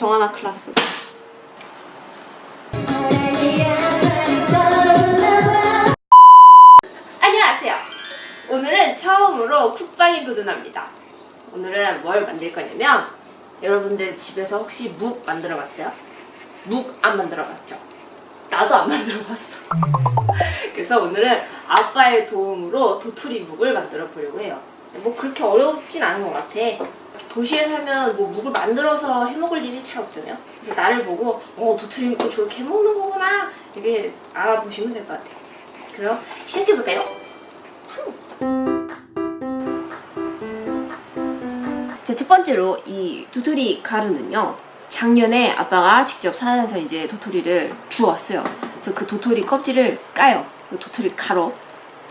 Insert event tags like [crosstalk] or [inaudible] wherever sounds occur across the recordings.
정하나 클라스. 안녕하세요. 오늘은 처음으로 쿡방에 도전합니다. 오늘은 뭘 만들 거냐면 여러분들 집에서 혹시 묵 만들어 봤어요? 묵 안 만들어 봤죠? 나도 안 [laughs] 만들어 봤어. 그래서 오늘은 아빠의 도움으로 도토리 묵을 만들어 보려고 해요. 뭐 그렇게 어렵진 않은 것 같아. 도시에 살면 뭐 묵을 만들어서 해먹을 일이 잘 없잖아요. 그래서 나를 보고 어 묵도 저렇게 해먹는 거구나 이게 알아보시면 될 것 같아요. 그럼 시작해볼까요? 자, 첫 번째로 이 도토리 가루는요. 작년에 아빠가 직접 산에서 이제 도토리를 주웠어요. 그래서 그 도토리 껍질을 까요. 그 도토리 가루.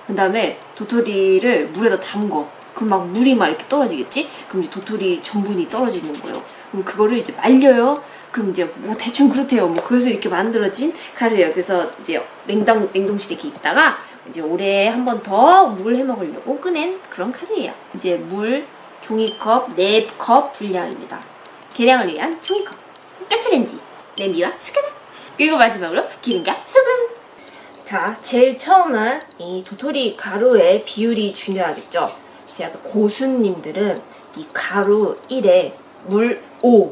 그 다음에 도토리를 물에다 담궈. 그럼 막 물이 막 이렇게 떨어지겠지? 그럼 이제 도토리 전분이 떨어지는 거예요. 그럼 그거를 이제 말려요. 그럼 이제 뭐 대충 그렇대요. 뭐 그래서 이렇게 만들어진 가루예요. 그래서 이제 냉동 냉동실에 이렇게 있다가 이제 올해 한 번 더 물 해 먹으려고 꺼낸 그런 가루예요. 이제 물 종이컵 4컵 분량입니다. 계량을 위한 종이컵, 가스레인지, 냄비와 숟가락, 그리고 마지막으로 기름과 소금. 자, 제일 처음은 이 도토리 가루의 비율이 중요하겠죠. 그래서 약간 고수님들은 이 가루 1에 물 5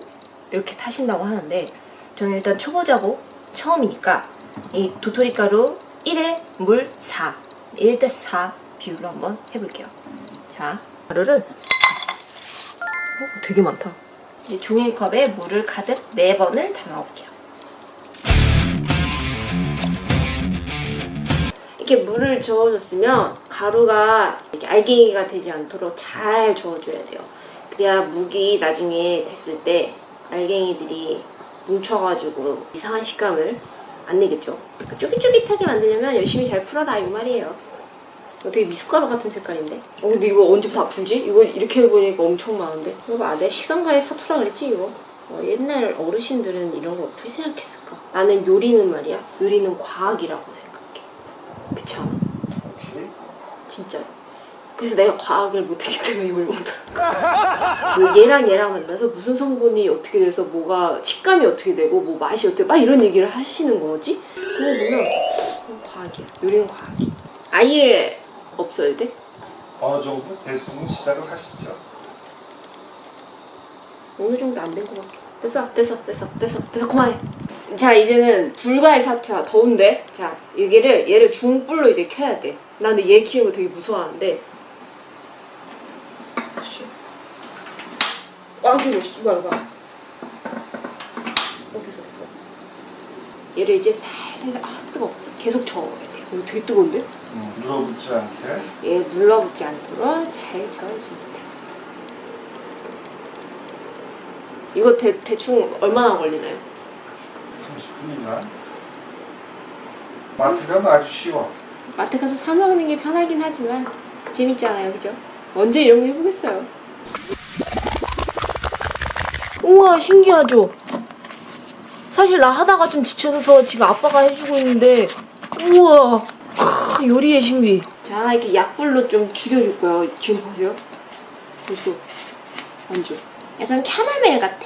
이렇게 타신다고 하는데 저는 일단 초보자고 처음이니까 이 도토리 가루 1에 물 4, 1대 4 비율로 한번 해볼게요. 자, 가루를 어, 되게 많다. 이제 종이컵에 물을 가득 4번을 담아올게요. 이렇게 물을 저어줬으면 가루가 이렇게 알갱이가 되지 않도록 잘 저어줘야 돼요. 그래야 묵이 나중에 됐을 때 알갱이들이 뭉쳐가지고 이상한 식감을 안 내겠죠. 그러니까 쫄깃쫄깃하게 만들려면 열심히 잘 풀어라 이 말이에요. 되게 미숫가루 같은 색깔인데? 어 근데 이거 언제부터 아프지? 이거 이렇게 해보니까 엄청 많은데? 이거 봐, 내 시간과의 사투라 그랬지 이거? 어, 옛날 어르신들은 이런 거 어떻게 생각했을까? 나는 요리는 말이야 요리는 과학이라고 생각 해 그쵸? 진짜 그래서 내가 과학을 못했기 때문에 이걸 못하는 뭐 얘랑 얘랑 만나서 무슨 성분이 어떻게 돼서 뭐가 식감이 어떻게 되고 뭐 맛이 어떻게 막 이런 얘기를 하시는 거지? 그거 보면 어, 과학이야 요리는 과학이야 아예 없어야 돼? 어느 정도 됐으면 시작을 하시죠. 어느 정도 안 된 것 같아. 됐어, 됐어, 됐어, 됐어, 됐어, 그만해. 자, 이제는 불가의 사투야. 더운데? 자, 여기를, 얘를 중불로 이제 켜야 돼. 나 근데 얘 키우는 거 되게 무서워하는데. 켜줘, 씨. 이거, 이거. 어, 됐어, 됐어. 얘를 이제 살살, 아, 뜨거워. 계속 저어야 돼. 이거 되게 뜨거운데? 음, 눌러붙지 않게. 얘 눌러붙지 않도록 잘 저어주면 돼. 이거 대, 대충 얼마나 걸리나요? 30분 이상. 마트 가면 아주 쉬워. 마트 가서 사 먹는 게 편하긴 하지만 재밌잖아요, 그죠? 언제 이런 거 해보겠어요? 우와, 신기하죠? 사실 나 하다가 좀 지쳐서 지금 아빠가 해주고 있는데 우와, 크, 요리의 신비. 자, 이렇게 약불로 좀 줄여줄 거예요. 지금 보세요. 벌써 완전 약간 캐러멜 같아.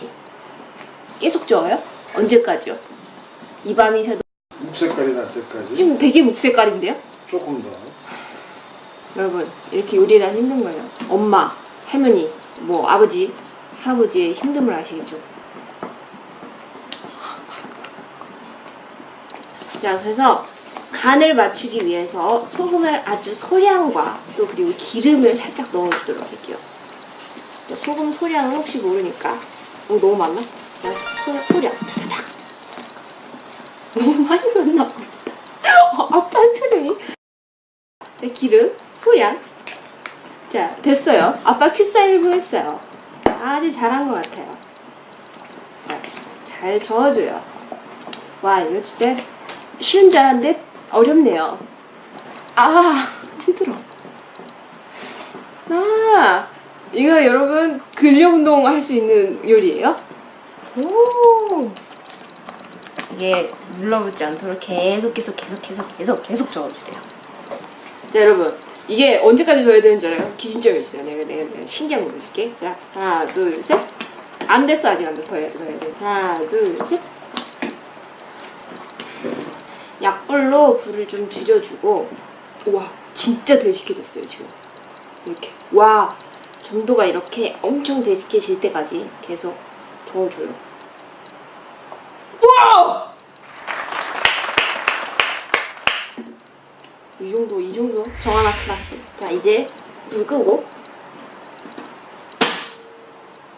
계속 저어요? 언제까지요? 이 밤이 새도 묵색깔이 날 때까지 지금 되게 목색깔인데요? 조금 더. 여러분 이렇게 요리를 하는 힘든 거예요 엄마, 할머니, 뭐 아버지, 할아버지의 힘듦을 아시겠죠? 자 그래서 간을 맞추기 위해서 소금을 아주 소량과 또 그리고 기름을 살짝 넣어주도록 할게요 자, 소금 소량은 혹시 모르니까 오 너무 많나? 자, 소, 소량 너무 많이 넣나 봐 어, 아빠 표정이 자, 기름, 소량. 자, 됐어요. 아빠 큐사 1분 했어요. 아주 잘한 것 같아요. 자, 잘 저어줘요. 와, 이거 진짜 쉬운 잘한데 어렵네요. 아, 힘들어. 아, 이거 여러분 근력 운동 할 수 있는 요리예요? 오. 이게 눌러붙지 않도록 계속 계속 계속 계속 계속 계속 저어주래요. 자 여러분 이게 언제까지 줘야 되는 줄 알아요? 기준점이 있어요. 내가 내가, 내가 신기한 거 보여줄게. 자 하나 둘 셋. 안 됐어 아직 안 됐어 더 해야 돼. 하나 둘셋 약불로 불을 좀 줄여주고 와 진짜 되직해졌어요 지금 이렇게 와 점도가 이렇게 엄청 되직해질 때까지 계속 저어줘요 와! 이 정도 이 정도 정하나 클라스 자 이제 불 끄고.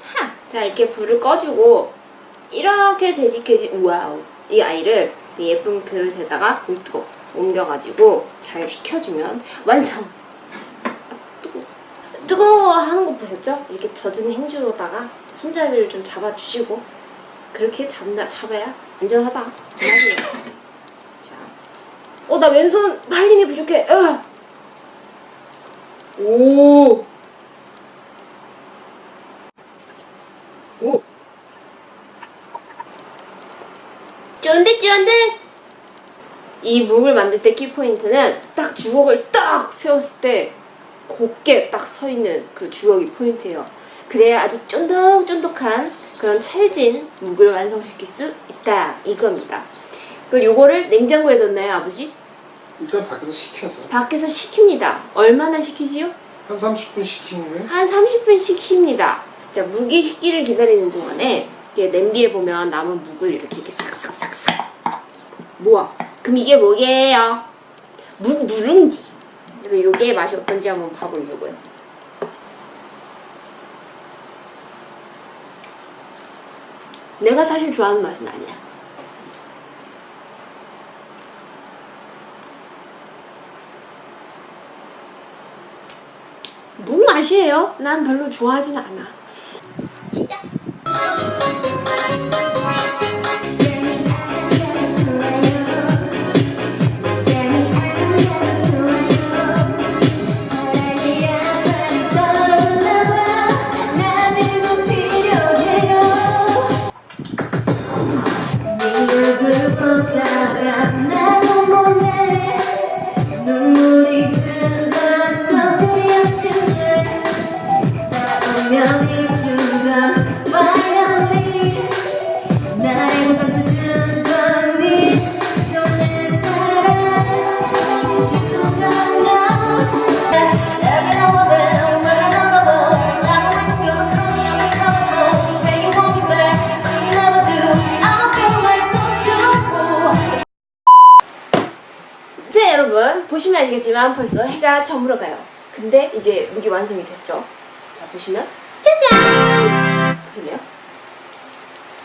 하! 자 이렇게 불을 꺼주고 이렇게 되직해진 와우. 이 아이를 이 예쁜 그릇에다가 뜨거 옮겨가지고 잘 식혀주면 완성! 아, 뜨거워 뜨거워 하는 거 보셨죠? 이렇게 젖은 행주로다가 손잡이를 좀 잡아주시고 그렇게 잡나 잡아야 안전하다. 어 나 왼손 할 힘이 부족해 으. 오 오. 쫀득 쫀득! 이 묵을 만들 때 키포인트는 딱 주걱을 딱 세웠을 때 곱게 딱 서 있는 그 주걱이 포인트예요. 그래야 아주 쫀득쫀득한 그런 찰진 묵을 완성시킬 수 있다 이겁니다. 그리고 요거를 냉장고에 넣나요 아버지? 일단 밖에서 식혀서 밖에서 식힙니다. 얼마나 식히지요? 한 30분 식히면 한 30분 식힙니다. 자, 묵이 식기를 기다리는 동안에 이렇게 냄비에 보면 남은 묵을 이렇게 이렇게 싹싹싹싹 모아. 그럼 이게 뭐게요? 묵 누룽지. 그래서 이게 맛이 어떤지 한번 봐보려고요. 내가 사실 좋아하는 맛은 아니야. 묵 맛이에요. 난 별로 좋아하진 않아. 시작. 눈 지만 벌써 해가 저물어 가요. 근데 이제 무기 완성이 됐죠. 자 보시면 짜잔 보시나요?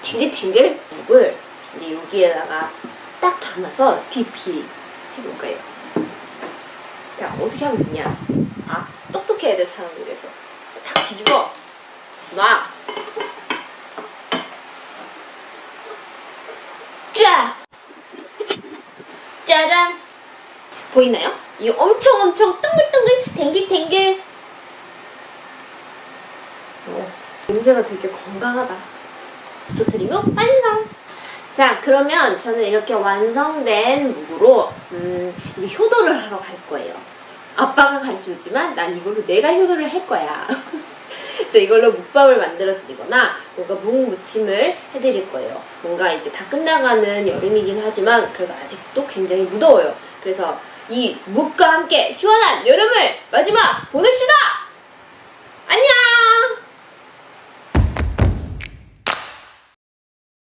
탱글탱글 묵을 이제 여기에다가 딱 담아서 피피 해볼 거예요. 자 어떻게 하면 되냐? 아 똑똑해야 돼 사람을 위해서 딱 뒤집어 놔. 쫙 짜잔 보이나요? 이 엄청 엄청 둥글둥글 댕글댕글. 어, 냄새가 되게 건강하다. 도토리묵 완성. 자 그러면 저는 이렇게 완성된 묵으로 음, 이제 효도를 하러 갈 거예요. 아빠가 가르쳐줬지만 난 이걸로 내가 효도를 할 거야. [laughs] 그래서 이걸로 묵밥을 만들어 드리거나 뭔가 묵 무침을 해드릴 거예요. 뭔가 이제 다 끝나가는 여름이긴 하지만 그래도 아직도 굉장히 무더워요. 그래서 이 묵과 함께 시원한 여름을 마지막 보냅시다! 안녕!